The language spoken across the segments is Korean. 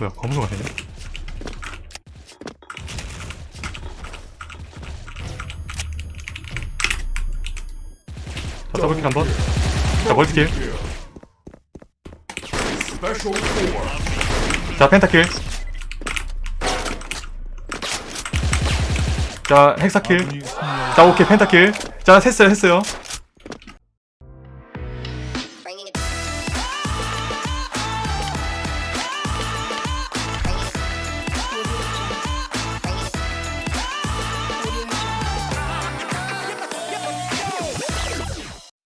뭐야 검으로 가네 자 더블킬 한번. 자 멀티킬. 자 펜타킬. 자 헥사킬. 아군이 승리하였습니다. 자 오케이 펜타킬. 자 했어요 했어요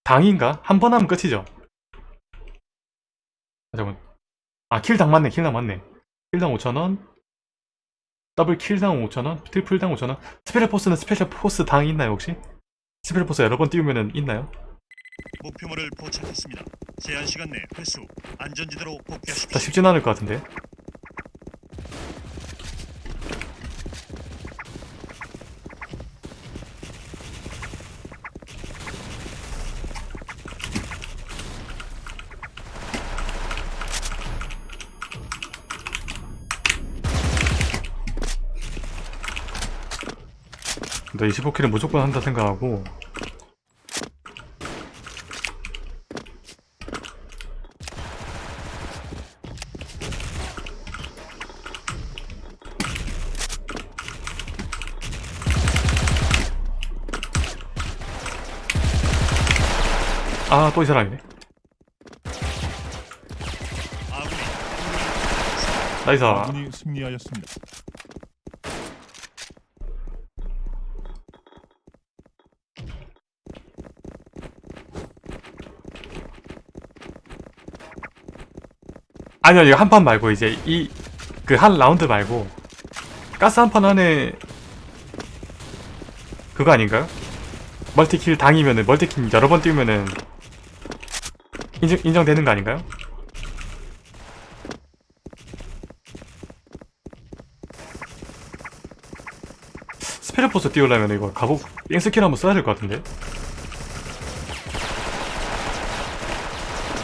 당인가? 한 번 하면 끝이죠 아, 잠깐만 아 킬당 맞네 킬당 맞네 킬당 5천원 더블 킬당 5천원 트리플당 5천원 special force는 special force 당이 있나요 혹시? special force 여러 번 띄우면은 있나요? 목표물을 포착했습니다. 제한 시간 내 회수 안전지대로 자 복귀하십시오. 쉽진 않을 것 같은데 나 25킬은 무조건 한다 생각하고. 아 또 이 사람이네. 아군이 승리하였습니다. 아니요 이거 한 판 말고 이제 이 그 한 라운드 말고 가스 한 판 안에 그거 아닌가요? 멀티킬 당이면은 멀티킬 여러 번 띄우면은 인정, 인정되는 거 아닌가요? special force 띄우려면 이거 가복 땡스킬 한번 써야 될 것 같은데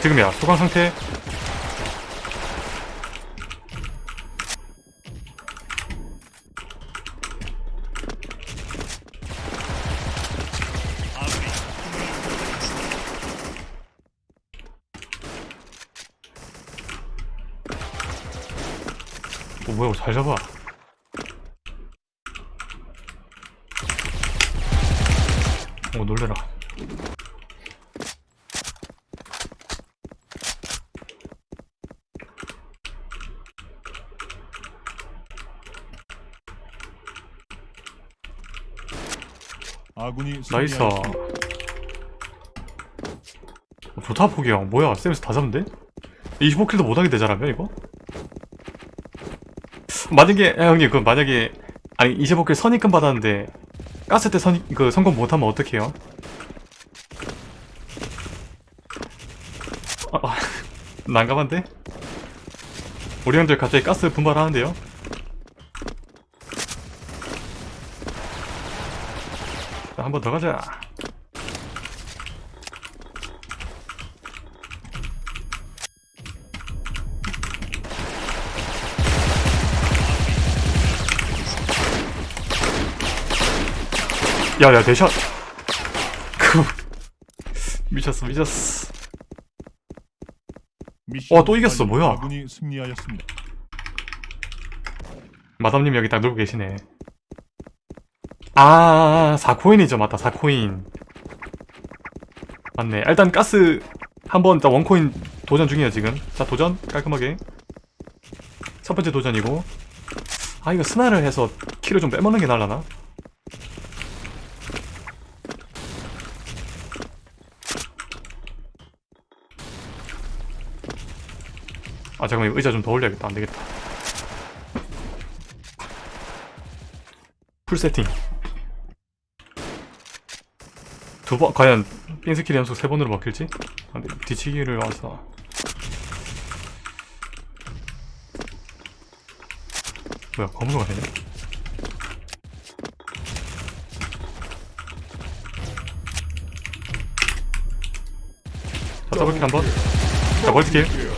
지금이야 소강 상태 아군이 힘을 보태했습니다. 어, 뭐야 잘 잡아 오 놀래라 아군이 nice. 어, 좋다 포기형 뭐야 쌤에서 다 잡는데? 25kill도 못하게 되잖아요 이거? 만약에 야, 형님 그 만약에 아니 25kill 선입금 받았는데 가스 때 선, 그 성공 못하면 어떡해요? 아, 아, 난감한데? 우리 형들 갑자기 가스 분발하는데요? 한 번 더 가자 야야 대샷. 그 미쳤어 미쳤어. 미션 와, 또 이겼어. 뭐야? 아군이 승리하였습니다. 마담님 여기 딱 놀고 계시네. 아 4코인이죠. 맞다 4코인. 맞네. 일단 가스 한번 일단 원코인 도전 중이에요 지금. 자 도전 깔끔하게. 첫 번째 도전이고. 아 이거 스나를 해서 키를 좀 빼먹는 게 나을라나? 아 잠깐만 의자 좀 더 올려야겠다. 안되겠다. 풀 세팅. 두 번 과연 삥스킬 연속 세 번으로 먹힐지? 아, 근데 뒤치기를 와서. 뭐야 검으로 가네 자 double kill 한번. 자 multi kill.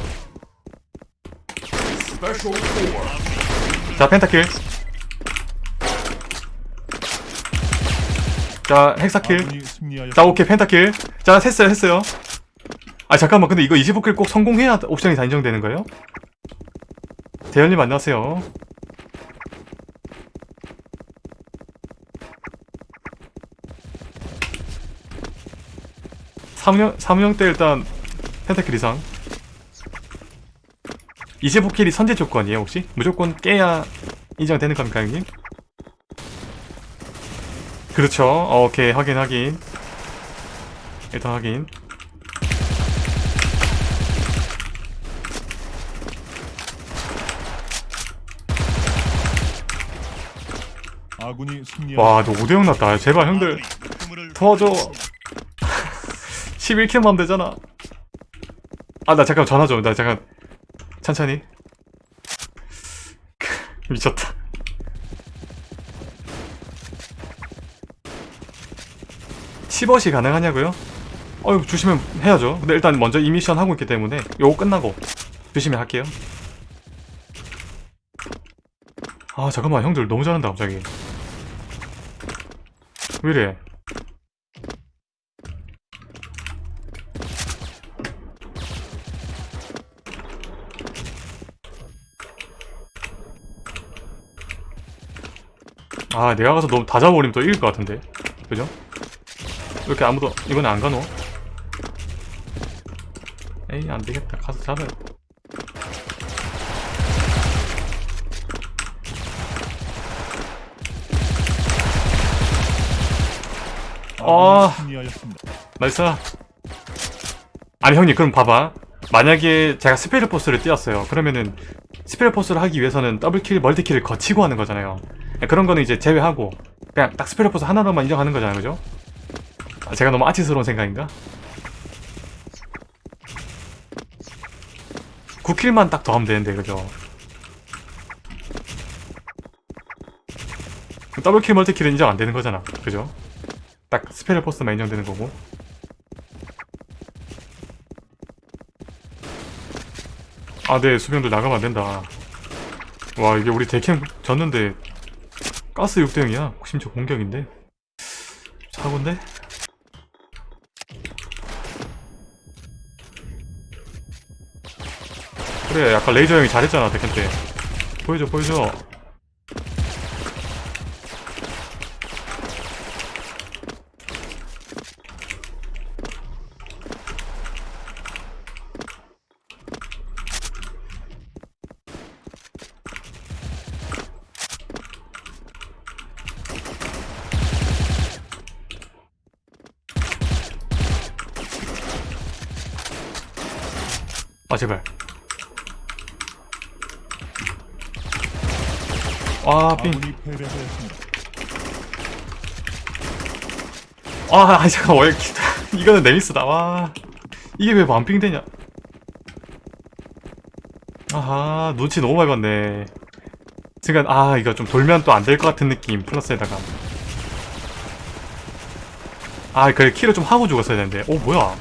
자 penta kill. 자 hexa kill. 자 오케이 penta kill. 자 했어요 했어요. 아 잠깐만 근데 이거 25kill 꼭 성공해야 옵션이 다 인정되는 거예요? 대현님 안녕하세요. 사무형, 사무형 때 일단 펜타킬 이상 25킬이 선제 조건이에요 혹시? 무조건 깨야 인정되는 겁니까 형님? 그렇죠 어, 오케이 확인 확인 일단 확인 아군이 승리하였습니다. 와너 5대0 났다 제발 형들 도와줘. 포착했습니다. 11킬만 하면 되잖아 아 나 잠깐 전화 좀나 잠깐 천천히. 미쳤다. (10억이) 가능하냐고요? 어휴 조심히 해야죠. 근데 일단 먼저 이 미션 하고 있기 때문에 요거 끝나고 조심히 할게요. 아 잠깐만. 형들 너무 잘한다 갑자기. 왜이래 아 내가 가서 너무 다 잡아버리면 또 이길 것 같은데. 그죠? 왜 이렇게 아무도 이번에 안 가노? 에이 안되겠다. 가서 잡아요. 아. nice 아니 형님 그럼 봐봐. 만약에 제가 special force를 띄었어요. 그러면은 special force를 하기 위해서는 double kill multi kill을 거치고 하는 거잖아요 그런 거는 이제 제외하고 그냥 딱 special force 하나로만 인정하는 거잖아요 그죠? 아, 제가 너무 양아치스러운 생각인가? 9kill만 딱 더 하면 되는데 그죠? double kill multi kill은 인정 안 되는 거잖아 그죠? 딱 special force만 인정되는 거고 아, 네, 수병들 나가면 안 된다. 와, 이게 우리 대캠 졌는데, 가스 6대0이야. 심지어 공격인데. 사고인데? 그래, 아까 레이저 형이 잘했잖아, 대캠 때. 보여줘, 보여줘. 아, 제발. 아, 패배하였습니다. 아, 아니, 잠깐, 왜, 이거는 네미스다, 와. 이게 왜 반핑 되냐? 아하, 눈치 너무 많이 봤네. 지금, 아, 이거 좀 돌면 또 안 될 것 같은 느낌, 플러스에다가. 아, 그래, 키를 좀 하고 죽었어야 되는데. 오, 뭐야.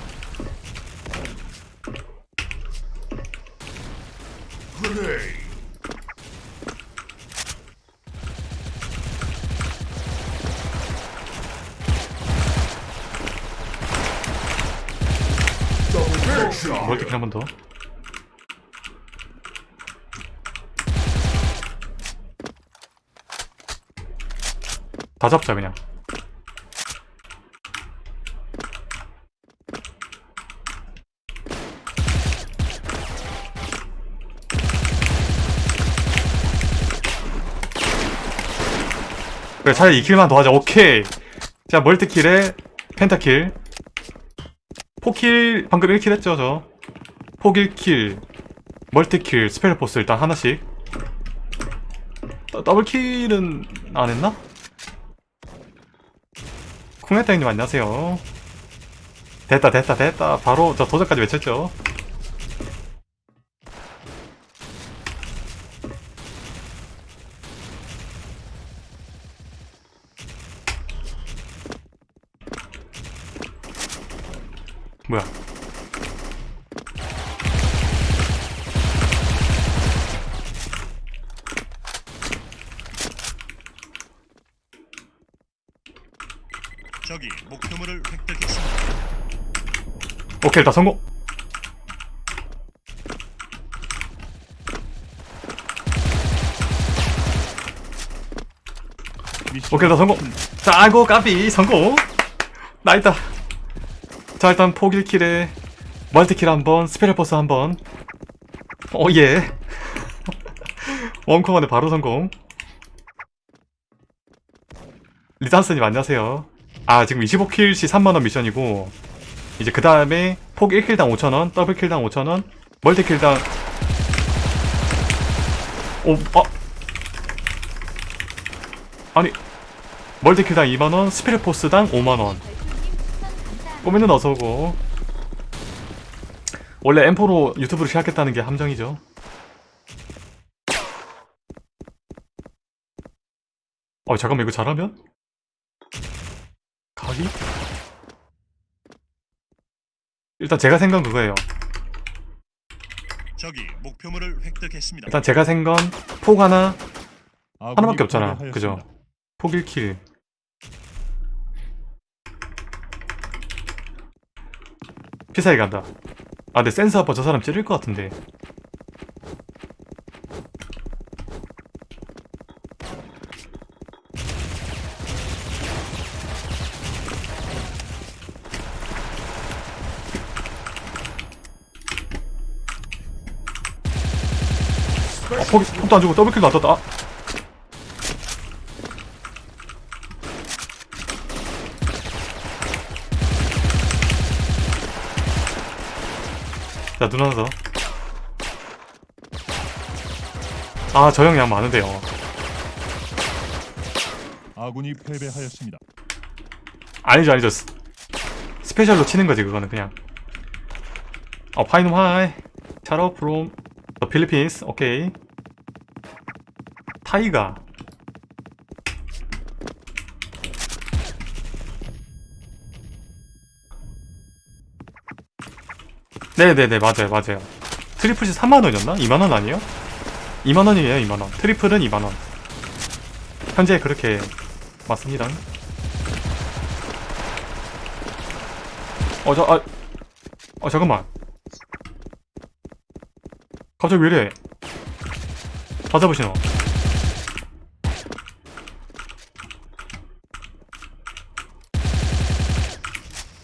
멀티킬 한번 더. 다 잡자, 그냥. 그래, 차라리 2kill만 더 하자. 오케이. 자, multi kill에 penta kill. 폭kill, 방금 1kill 했죠, 저. 폭 1kill, multi kill, special force 일단 하나씩. 더- 더블킬은 안 했나? 쿵했다 형님 안녕하세요. 됐다, 됐다, 됐다. 바로 저 도전까지 외쳤죠. 뭐야? 저기 목표물을 획득했습니다. 오케이 다 성공. 오케이 다 성공. 자고 까비 성공. 나있다 자 일단 포길킬에 멀티킬 한번 스페셜포스 한번. 오예. 원코만에 바로 성공. 리단스님 안녕하세요. 아 지금 25킬 시 3만원 미션이고 이제 그 다음에 폭 1킬당 5천원 더블킬당 5천원 멀티킬당 오 어? 아니 멀티킬당 2만원 스피릿포스당 5만원 꼬미는 어서오고 원래 M4로 유튜브를 시작했다는 게 함정이죠 어 잠깐만 이거 잘하면? 각이? 일단 제가 생각한 그거예요 적이 목표물을 획득했습니다. 일단 제가 생건 폭 하나 하나밖에 없잖아. 그죠? 폭 1킬 피사에 간다. 아 근데 센스 아빠 저 사람 찌를 것 같은데. 어, 폭, 폭도 안 주고 더블킬도 안 떴다. 아. 자, 눈 하나 더. 아, 저형양 많은데요. 아군이 패배하였습니다. 아니죠, 아니죠. 스, 스페셜로 치는 거지, 그거는 그냥. 어, 파이놈 하이. 샤로 프롬 더 필리핀스. 오케이. 타이가. 네네네, 맞아요, 맞아요. 트리플이 3만원이었나? 2만원 아니에요? 2만원이에요, 2만원. 트리플은 2만원. 현재 그렇게 맞습니다. 어, 저, 아, 어, 잠깐만. 갑자기 왜 이래? 다 잡으시노?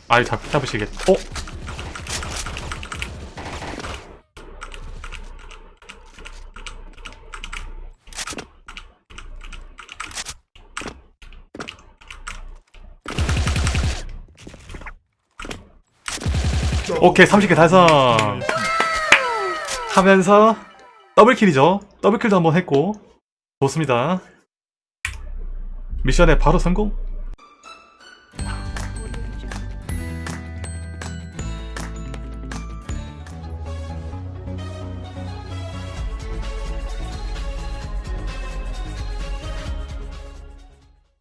아이, 잡, 잡으시겠, 어? 오케이, 30개 달성! 하면서 더블킬이죠. 더블킬도 한번 했고 좋습니다. 미션에 바로 성공.